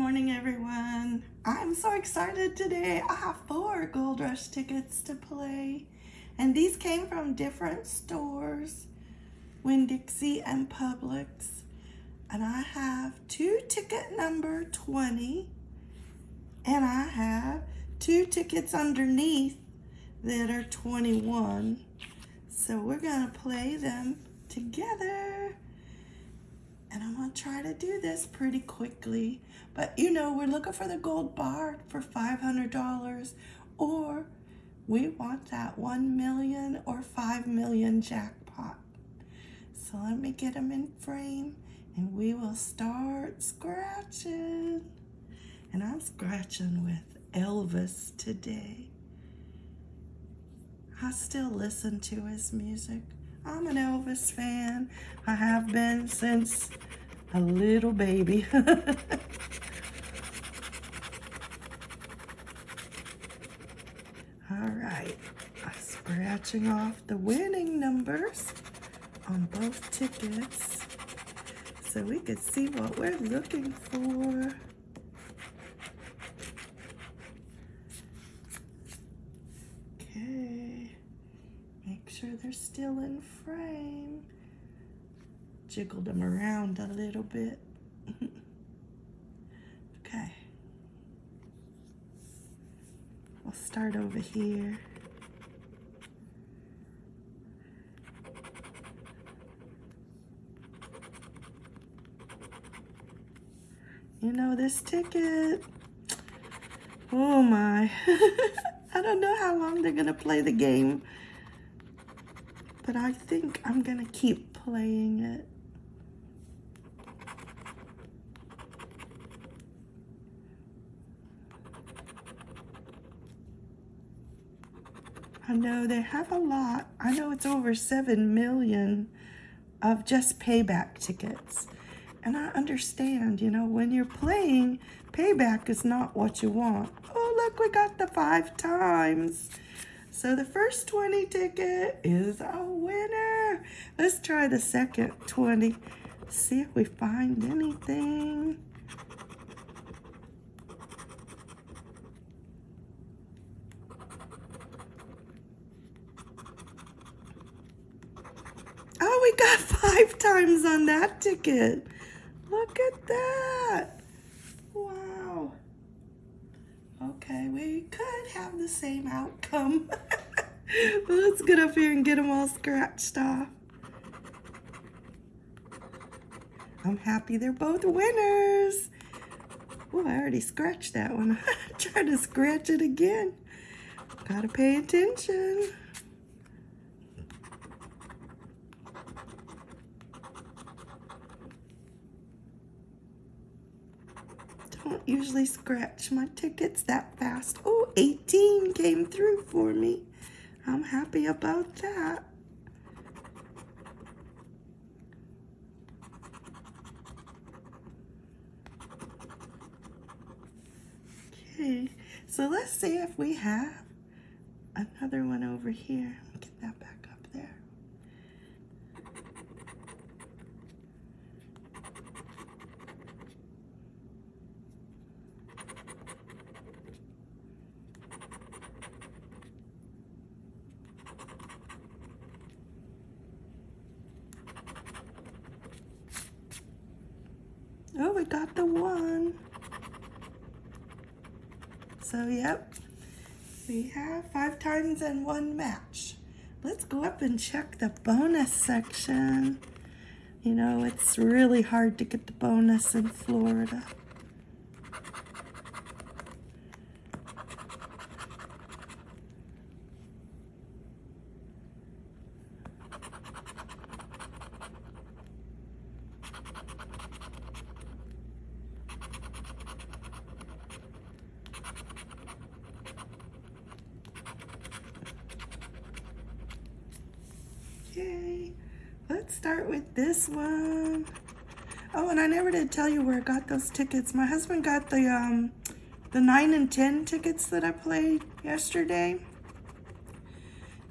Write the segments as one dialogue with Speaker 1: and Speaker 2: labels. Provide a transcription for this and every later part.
Speaker 1: morning, everyone. I'm so excited today. I have four Gold Rush tickets to play. And these came from different stores, Winn-Dixie and Publix. And I have two ticket number 20. And I have two tickets underneath that are 21. So we're gonna play them together. And I'm gonna try to do this pretty quickly. But you know, we're looking for the gold bar for $500 or we want that 1 million or 5 million jackpot. So let me get them in frame and we will start scratching. And I'm scratching with Elvis today. I still listen to his music. I'm an Elvis fan. I have been since a little baby. All right, I'm scratching off the winning numbers on both tickets so we can see what we're looking for. Sure they're still in frame. Jiggled them around a little bit. okay. I'll start over here. You know this ticket. Oh my. I don't know how long they're to play the game but I think I'm gonna keep playing it. I know they have a lot. I know it's over 7 million of just payback tickets. And I understand, you know, when you're playing, payback is not what you want. Oh, look, we got the five times. So the first 20 ticket is a winner. Let's try the second 20. See if we find anything. Oh, we got five times on that ticket. Look at that. Wow. Okay, we could have the same outcome. Let's get up here and get them all scratched off. I'm happy they're both winners. Oh, I already scratched that one. Try to scratch it again. Gotta pay attention. Don't usually scratch my tickets that fast. Oh, 18 came through for me. I'm happy about that. Okay, so let's see if we have another one over here. Get that back up there. Oh, we got the one. So, yep, we have five times and one match. Let's go up and check the bonus section. You know, it's really hard to get the bonus in Florida. Okay, let's start with this one. Oh, and I never did tell you where I got those tickets. My husband got the um, the 9 and 10 tickets that I played yesterday.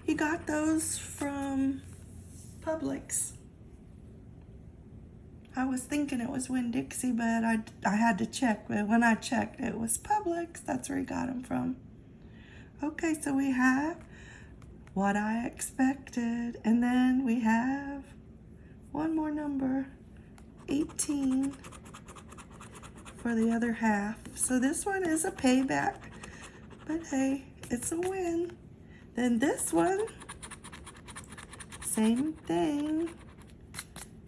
Speaker 1: He got those from Publix. I was thinking it was Winn-Dixie, but I, I had to check. But when I checked, it was Publix. That's where he got them from. Okay, so we have what I expected. And then we have one more number, 18 for the other half. So this one is a payback, but hey, it's a win. Then this one, same thing,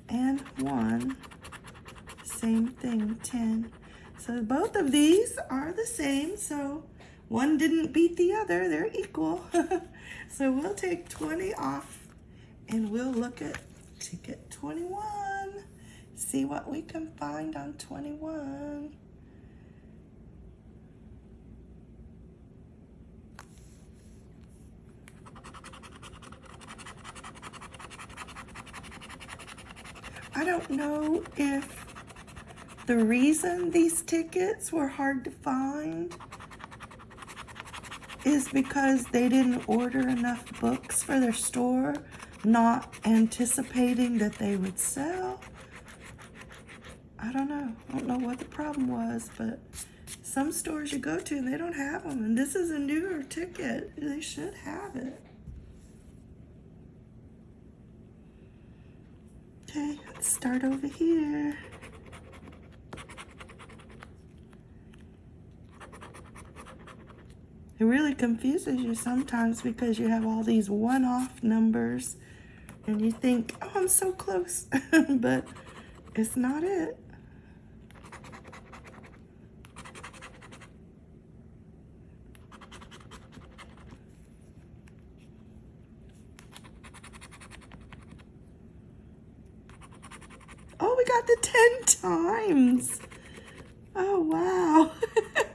Speaker 1: and one, same thing, 10. So both of these are the same, so one didn't beat the other, they're equal. so we'll take 20 off and we'll look at ticket 21. See what we can find on 21. I don't know if the reason these tickets were hard to find is because they didn't order enough books for their store, not anticipating that they would sell. I don't know. I don't know what the problem was, but some stores you go to and they don't have them. And this is a newer ticket. They should have it. Okay, let's start over here. It really confuses you sometimes because you have all these one-off numbers and you think, oh, I'm so close, but it's not it. Oh, we got the 10 times. Oh, wow.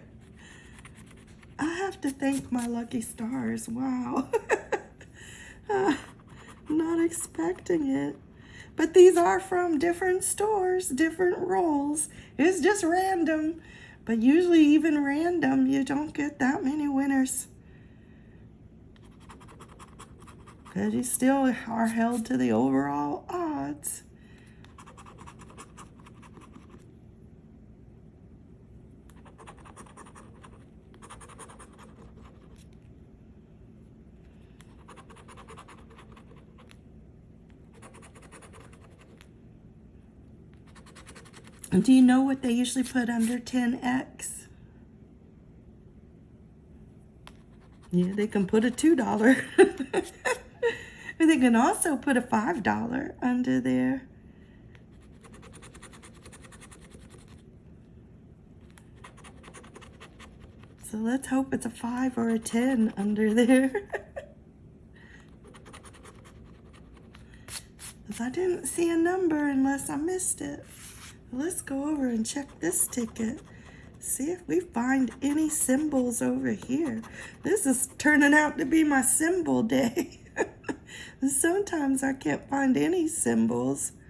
Speaker 1: I have to thank my lucky stars. Wow. uh, not expecting it. But these are from different stores, different rolls. It's just random. But usually even random, you don't get that many winners. But you still are held to the overall odds. Do you know what they usually put under 10X? Yeah, they can put a $2. and they can also put a $5 under there. So let's hope it's a 5 or a 10 under there. Because I didn't see a number unless I missed it. Let's go over and check this ticket. See if we find any symbols over here. This is turning out to be my symbol day. Sometimes I can't find any symbols.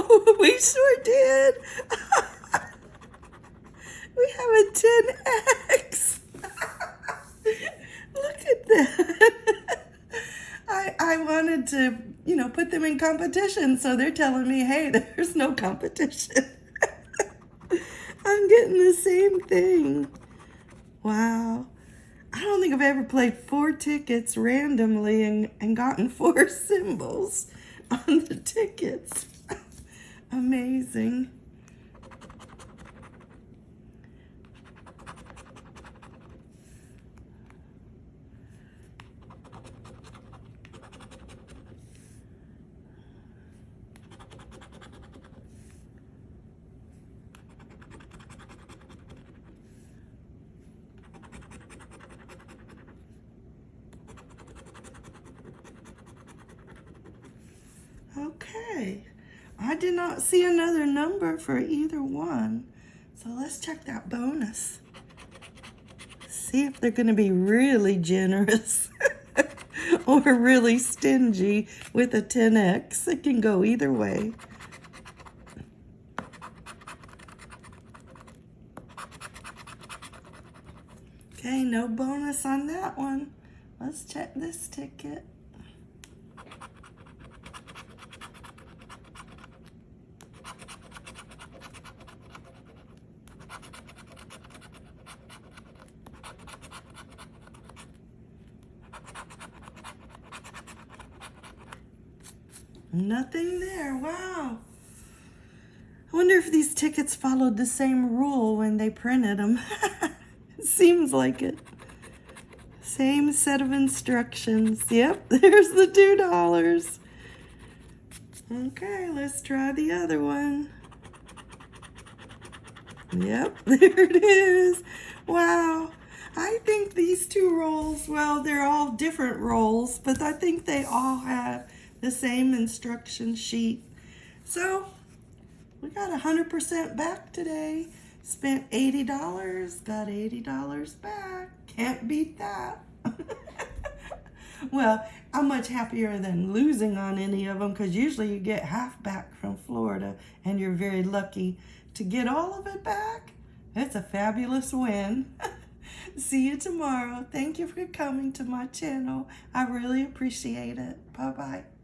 Speaker 1: Oh, we sure did. we have a 10X. Look at that. I, wanted to, you know, put them in competition. So they're telling me, hey, there's no competition. I'm getting the same thing. Wow. I don't think I've ever played four tickets randomly and, and gotten four symbols on the tickets. Amazing. Okay, I did not see another number for either one. So let's check that bonus. See if they're gonna be really generous or really stingy with a 10X. It can go either way. Okay, no bonus on that one. Let's check this ticket. Nothing there. Wow. I wonder if these tickets followed the same rule when they printed them. Seems like it. Same set of instructions. Yep, there's the two dollars. Okay, let's try the other one. Yep, there it is. Wow. I think these two rolls, well, they're all different rolls, but I think they all have the same instruction sheet. So we got 100% back today. Spent $80, got $80 back. Can't beat that. well, I'm much happier than losing on any of them because usually you get half back from Florida and you're very lucky to get all of it back. It's a fabulous win. See you tomorrow. Thank you for coming to my channel. I really appreciate it. Bye-bye.